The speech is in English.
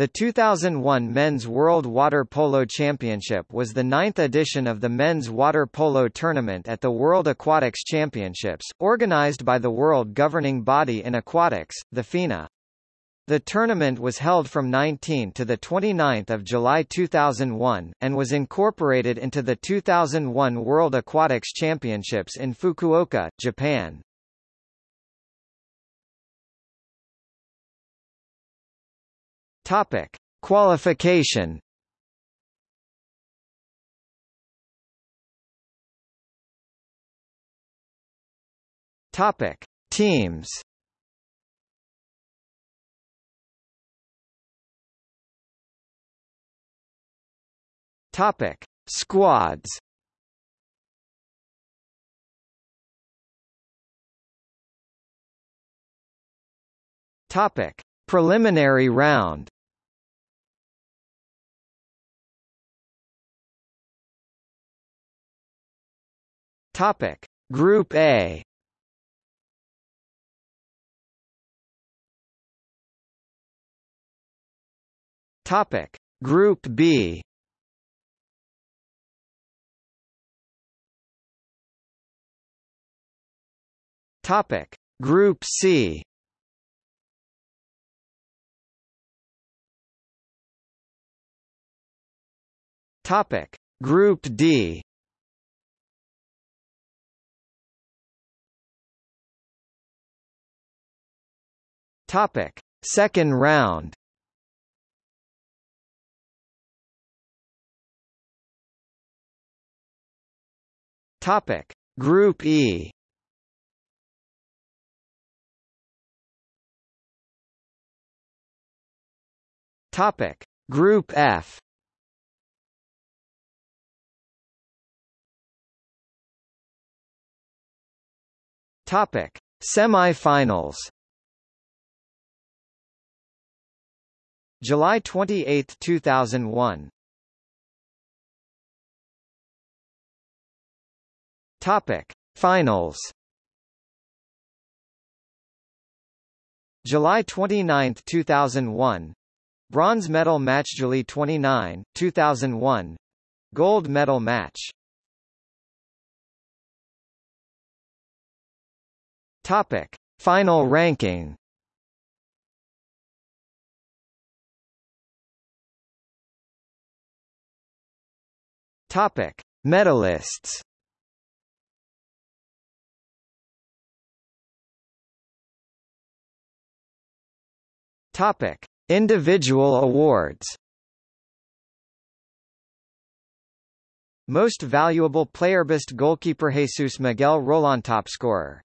The 2001 Men's World Water Polo Championship was the ninth edition of the men's water polo tournament at the World Aquatics Championships, organized by the world governing body in aquatics, the FINA. The tournament was held from 19 to 29 July 2001, and was incorporated into the 2001 World Aquatics Championships in Fukuoka, Japan. Topic: Qualification. Topic: Teams. Topic: Squads. Topic: Preliminary round. Topic: Group A. Topic: Group B. Topic: Group C. Topic: Group D. Topic: Second round. Topic: Group E. Topic: Group F. Topic: Semi-finals. July 28, 2001. Topic: Finals. July 29, 2001. Bronze medal match July 29, 2001. Gold medal match. Topic: Final ranking. Topic: Medalists. Topic: Individual awards. Most valuable player best goalkeeper Jesus Miguel Rollan top scorer